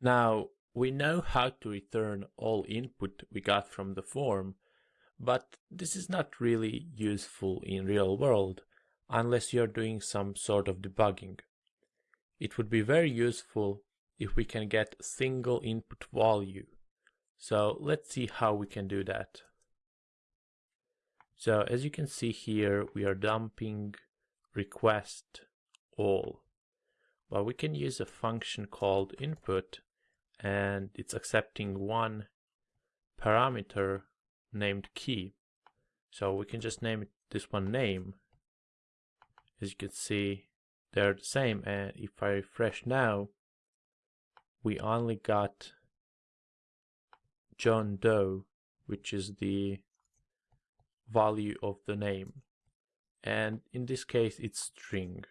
Now, we know how to return all input we got from the form, but this is not really useful in real world unless you're doing some sort of debugging. It would be very useful if we can get single input value. So let's see how we can do that. So as you can see here, we are dumping request all. But we can use a function called input and it's accepting one parameter named key. So we can just name this one name. As you can see, they're the same. And if I refresh now, we only got John Doe, which is the value of the name. And in this case, it's string.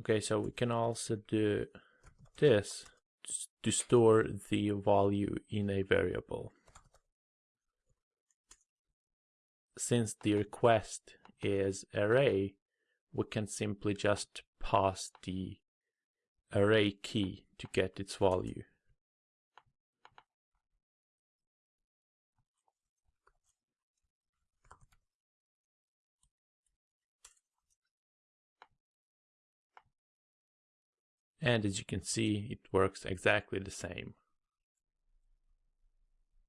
Okay, so we can also do this to store the value in a variable. Since the request is array, we can simply just pass the array key to get its value. And as you can see, it works exactly the same.